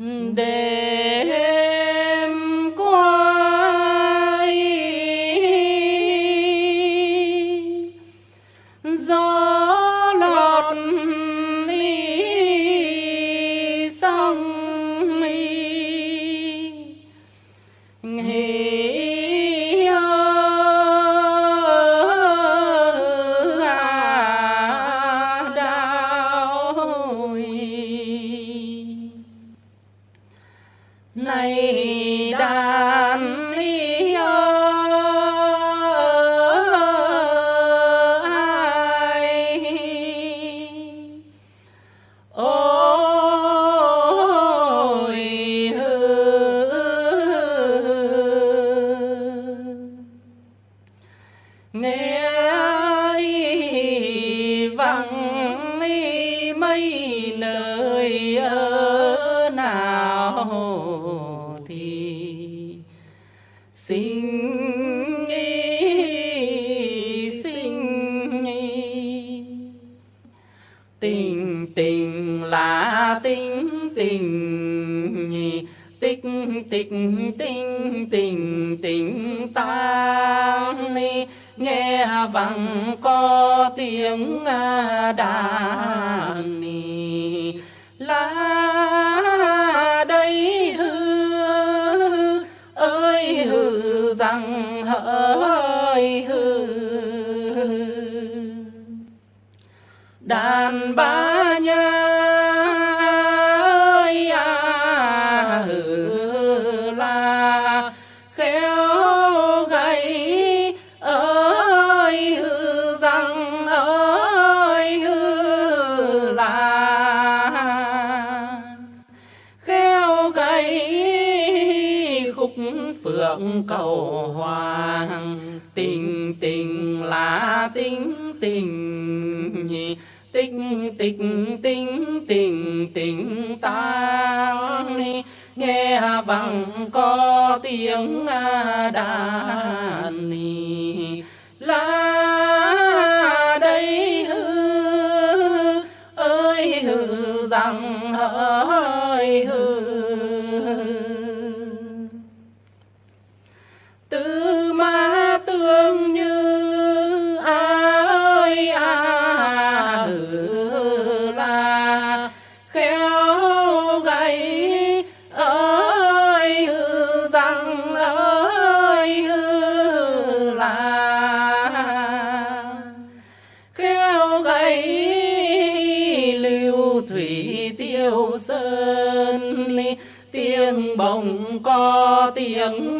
음, 네. Này đàn ly ai? Ôi nghe tình tình là tình tình tích tích tình tình tình ta nghe vắng có tiếng đàn đàn ba nha ơi à hừ là khéo gầy ơi hư rằng ơi hư là khéo gầy khúc phượng cầu hoàng tình tình là tình tình tích tích tình tình tình ta nghe à vang có tiếng à đàn là đây hư, ơi hư rằng ơi hư. Từ gây lưu thủy tiêu sơn. Tiếng bồng có tiếng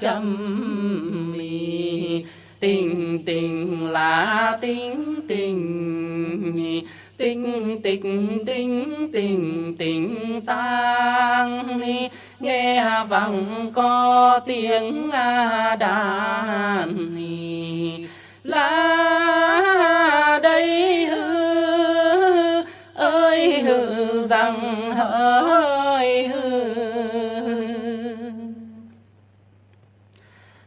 trầm mì. Tình tình là tình tình. Tình tình tình tình tình tang. Nghe vang có tiếng đàn. La rằng hỡi hư.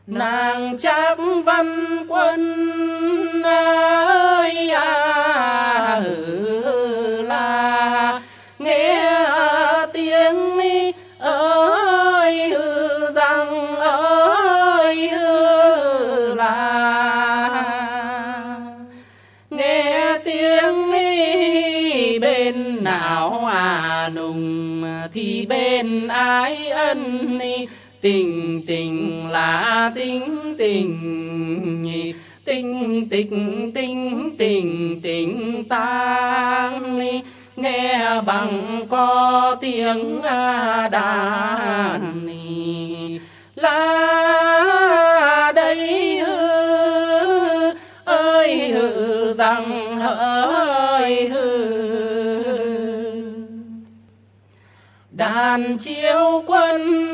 Nàng chắc văn quân ơi à. Bên nào à nùng, thì bên ai ân tình tình là tình tình tình tình tình tình tình tang nghe bằng có tiếng đàn la đàn chiếu quân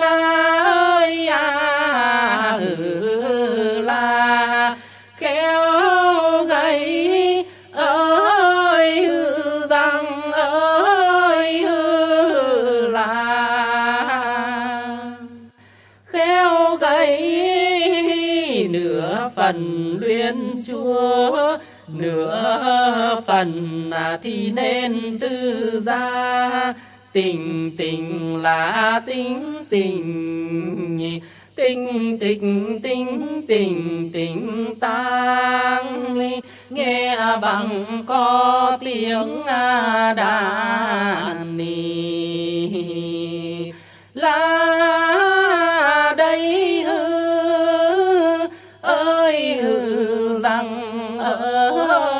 ơi à ừ là khéo gầy ơi rằng ơi là khéo gầy nửa phần luyện chúa, nửa phần à, thì nên tư gia tình tình là tình tình tình tình tình tình tình tang nghe bằng có tiếng đàn là đây hư, ơi hư rằng ơi